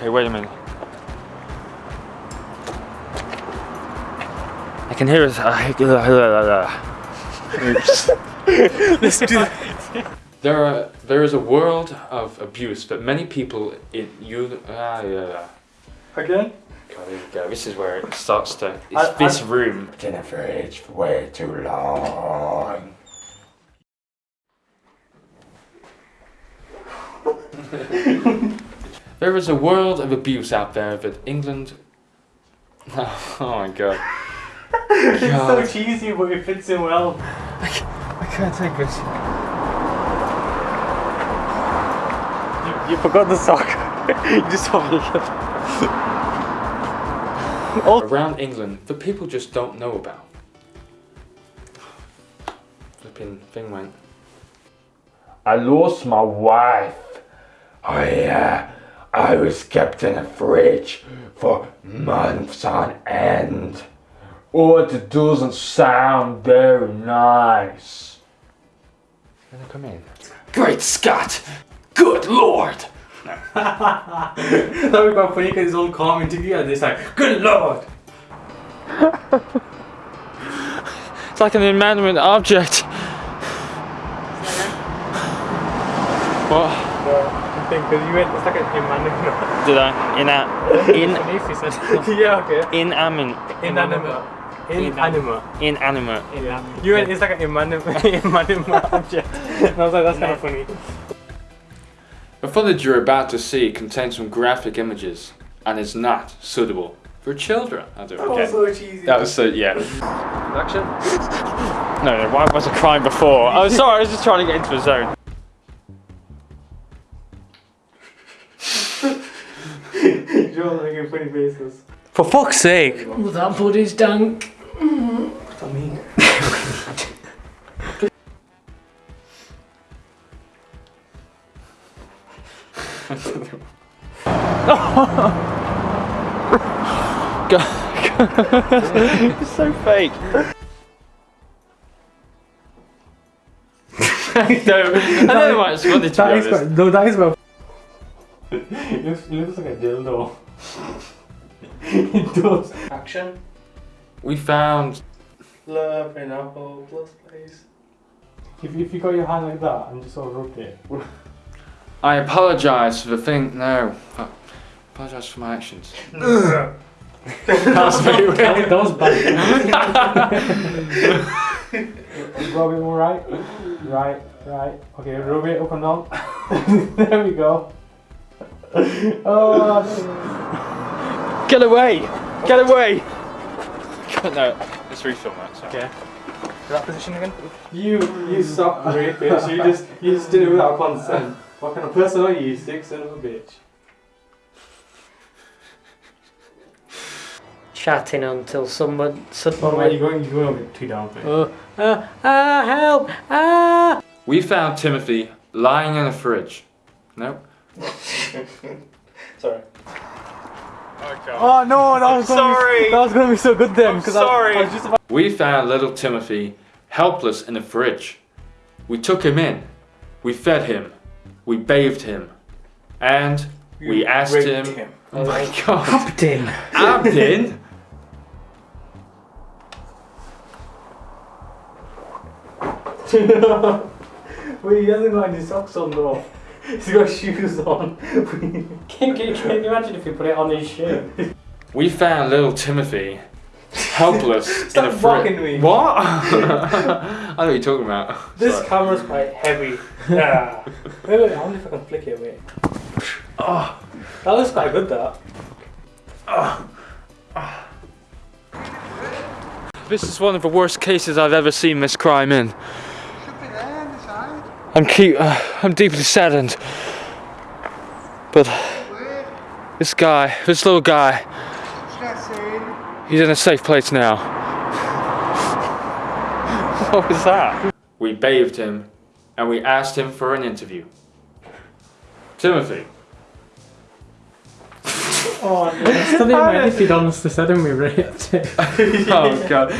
Okay, wait a minute. I can hear it. Oops. Let's do that. There are there is a world of abuse, but many people in you ah yeah. God, Again? here we go. This is where it starts to. It's I- this I- room. in the fridge for way too long. There is a world of abuse out there that England. Oh, my god. It's so cheesy, but it fits in well. I can't take this. You, you forgot the sock. you just told me. Around England the people just don't know about. Flipping thing went. I lost my wife. Oh yeah, I was kept in a fridge for months on end. Oh, it doesn't sound very nice. Gonna come in. Great Scott! Good Lord! that would be quite funny because it's all calm interview and it's like, good lord! It's like an inanimate object. What I think because you went, it's like an inanimate. did I? Ina, in, Beneath you said. yeah, okay. inanimate, Inanimate. Inanimate. inanimate. Inanimate. You went, it's like an inanimate, inanimate object. And I was like, that's kind of funny. The footage you're about to see contains some graphic images and is not suitable for children. I do. Okay. so cheesy. That was so yeah. Action. No, no, why was I crying before? I was sorry, I was just trying to get into the zone. You're making funny faces. For fuck's sake! Well, that buddy's dank. What's that mean? It's so fake. I don't know why it's funny to be That is honest. quite, no, that is well. it, looks, it looks like a dildo. It does. Action. We found Love in a hopeless place. If, if you got your hand like that and just sort of rubbed it. I apologize for the thing no. I apologize for my actions. That's very weird. that was bad. rub it more right. Right, right. Okay, rub it up and down. there we go. Oh, Get away! Get away! no, let's refilm that. Sorry. Okay. That position again? You, you suck rapist. You just, you just did it without consent. What kind of person are you, sick son of a bitch? Chatting until someone Oh, suddenly man, you're went, going, you're going a bit too down for it. oh, ah, ah, help, ah! We found Timothy lying in a fridge. Nope. Sorry. Oh no, that was gonna sorry. Be, that was gonna be so good then. I- sorry. I, was just about We found little Timothy helpless in the fridge. We took him in. We fed him. We bathed him. And we asked him. him. Oh my god. Captain! Abdin? Wait, he hasn't got any socks on though. He's got shoes on. Can, can, can you imagine if you put it on his shoe? We found little Timothy helpless in a Stop fridge. mocking me. What? I know what you're talking about. this Sorry. camera's quite heavy. Yeah. wait, wait, I wonder if I can flick it. away. Oh, ah. that looks quite good. That. Ah. Ah. This is one of the worst cases I've ever seen this crime in. I'm keep, uh, I'm deeply saddened. But this guy, this little guy, he's in a safe place now. what was that? We bathed him and we asked him for an interview. Timothy. Oh, no. I still didn't mind if he'd honestly said him we raped it. Oh god.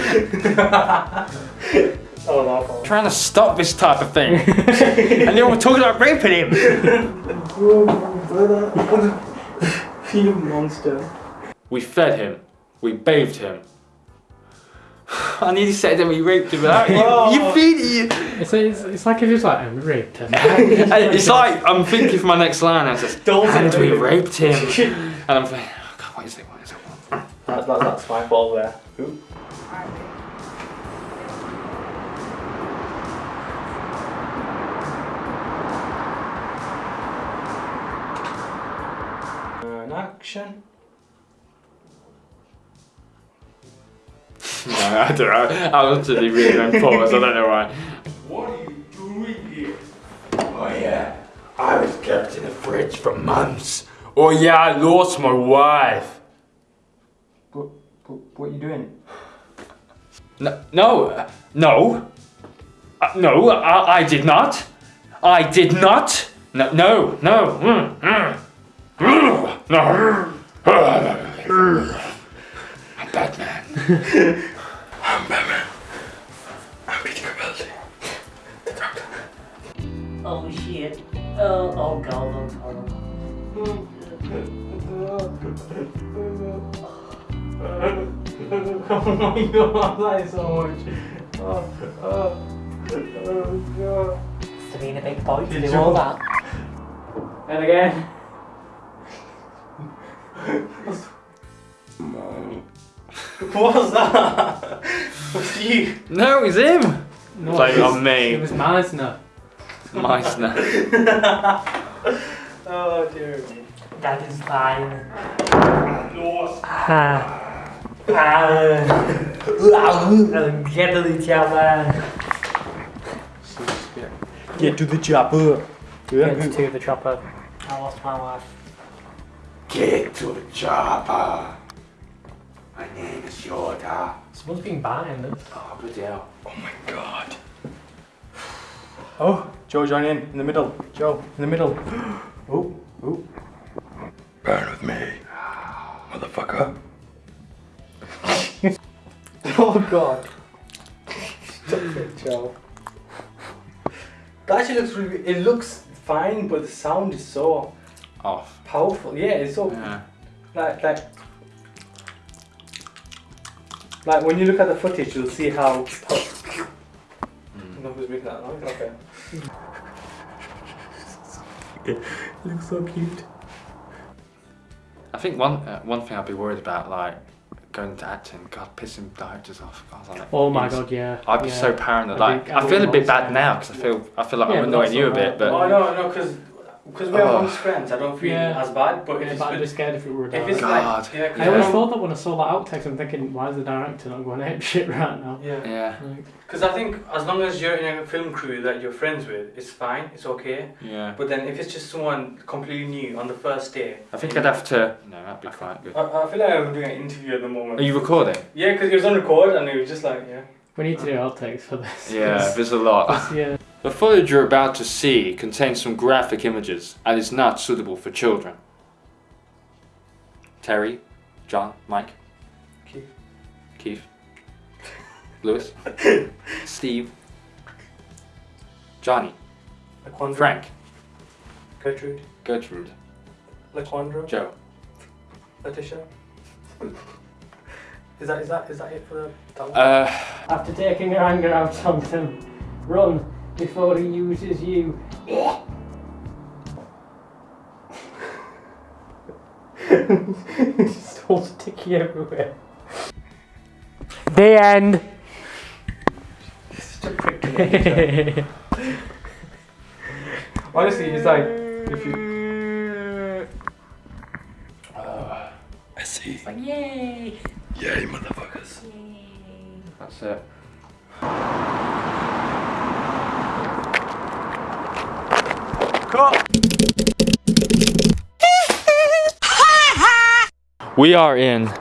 Oh, no, no. Trying to stop this type of thing. and then we're talking about raping him. You monster. We fed him. We bathed him. I nearly said that we raped him. But you, you feel it. It's, it's, it's like if it's like um, raped him. It's like I'm thinking for my next line. I just Don't and we rape. raped him. And I'm thinking, oh God, what is it? What is it? That, that, that's my ball there. Ooh. Action. No, I don't know. I was actually really going pause. I don't know why. What are you doing here? Oh yeah, I was kept in the fridge for months. Oh yeah, I lost my wife. What, what, what are you doing? No, no, no, uh, no. I, I did not. I did not. No, no, no. Mm, mm. No. I'm Batman. I'm Batman. I'm Peter Capaldi. The doctor. oh shit. Oh, oh god, that's horrible. oh my god, that is so much. Oh, oh, oh god. Must have a big boy to Did do you- all that. And again. What was that? was you? No, it's him. No, Blame it it was- on me. It was Meisner. Meissner. Oh dear me. That is fine. Ah. Ah. Get to the chopper. Get to the chopper. Get to the chopper. I lost my wife. Get to the chopper. My name is Yoda. Someone's been buying this. Oh, bloody hell. Oh my god. Oh, Joe, join in in the middle. Joe, in the middle. Oh, oh. Burn with me, motherfucker. Oh god. Stop it, Joe. That actually looks really. It looks fine, but the sound is so Off. powerful. Yeah, it's all Yeah. like like. Like when you look at the footage, you'll see how. pow- No, who's making that noise? Okay. looks so cute. I think one uh, one thing I'd be worried about, like going into acting, God, pissing directors off. I was like, Oh my god, yeah. I'd be yeah. so paranoid. Like, be- I feel a bit bad now because I feel I feel like Yeah, I'm annoying you a alright, bit, but Oh no, no, because because we're Oh. amongst friends, I don't feel Yeah. as bad. But if Yeah, it's but I'd be with- scared if it were if it's direct. God. like yeah, 'cause I always don't- thought that when I saw that outtakes, I'm thinking, why is the director not going ape shit right now? Yeah. yeah, Like, Because I think as long as you're in a film crew that you're friends with, it's fine, it's okay. yeah. But then if it's just someone completely new on the first day, I think I'd have to. No, that'd be quite good. I, I feel like I'm doing an interview at the moment. Are you recording? Yeah, because it was on record and it was just like yeah. we need to do um, outtakes for this. Yeah, there's a lot. yeah. The footage you're about to see contains some graphic images and is not suitable for children. Terry, John, Mike, Keith. Keith, Lewis, Steve, Johnny, Laquandra, Frank, Gertrude, Gertrude, Laquandra, Joe. Letitia. Is that is that is that it for the that? Uh, After taking your anger out on him, run before he uses you. Just all sticky everywhere. The end. Such a prick to Letitia. Honestly, it's like if you I see. It's Like, yay! Yay, motherfuckers. that's it. We are in